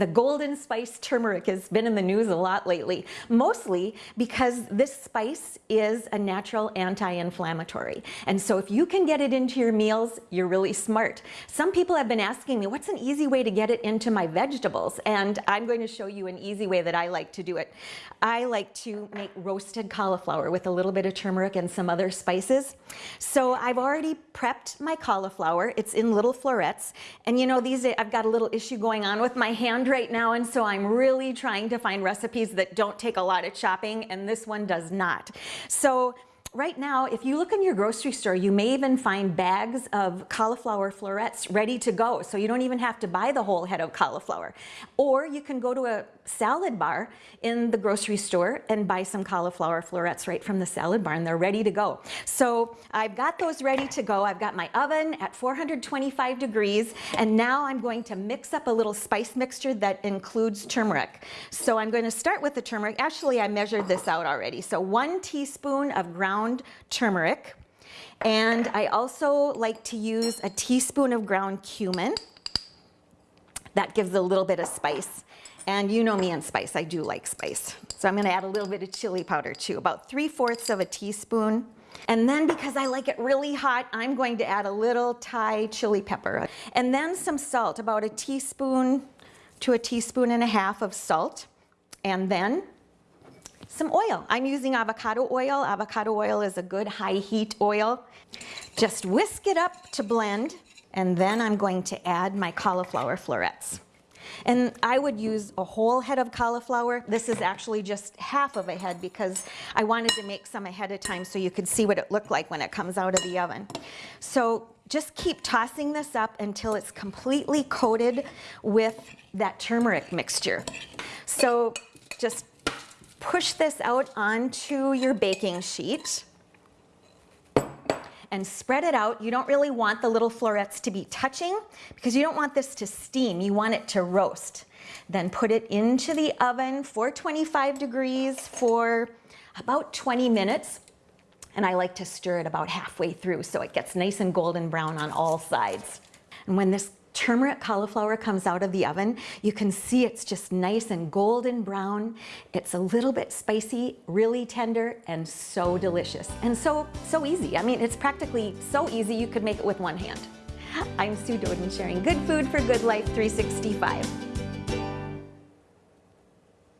The golden spice turmeric has been in the news a lot lately, mostly because this spice is a natural anti-inflammatory. And so if you can get it into your meals, you're really smart. Some people have been asking me, what's an easy way to get it into my vegetables? And I'm going to show you an easy way that I like to do it. I like to make roasted cauliflower with a little bit of turmeric and some other spices. So I've already prepped my cauliflower. It's in little florets. And you know, these I've got a little issue going on with my hand right now and so I'm really trying to find recipes that don't take a lot of chopping and this one does not. So right now, if you look in your grocery store, you may even find bags of cauliflower florets ready to go. So you don't even have to buy the whole head of cauliflower. Or you can go to a salad bar in the grocery store and buy some cauliflower florets right from the salad bar and they're ready to go. So I've got those ready to go. I've got my oven at 425 degrees and now I'm going to mix up a little spice mixture that includes turmeric. So I'm going to start with the turmeric. Actually, I measured this out already. So one teaspoon of ground turmeric. And I also like to use a teaspoon of ground cumin. That gives a little bit of spice. And you know me and spice, I do like spice. So I'm gonna add a little bit of chili powder too, about 3 fourths of a teaspoon. And then because I like it really hot, I'm going to add a little Thai chili pepper. And then some salt, about a teaspoon to a teaspoon and a half of salt. And then some oil. I'm using avocado oil. Avocado oil is a good high heat oil. Just whisk it up to blend. And then I'm going to add my cauliflower florets. And I would use a whole head of cauliflower. This is actually just half of a head because I wanted to make some ahead of time so you could see what it looked like when it comes out of the oven. So just keep tossing this up until it's completely coated with that turmeric mixture. So just push this out onto your baking sheet and spread it out. You don't really want the little florets to be touching because you don't want this to steam. You want it to roast. Then put it into the oven, 425 degrees for about 20 minutes. And I like to stir it about halfway through so it gets nice and golden brown on all sides. And when this turmeric cauliflower comes out of the oven, you can see it's just nice and golden brown. It's a little bit spicy, really tender, and so delicious. And so, so easy. I mean, it's practically so easy you could make it with one hand. I'm Sue Doeden sharing Good Food for Good Life 365.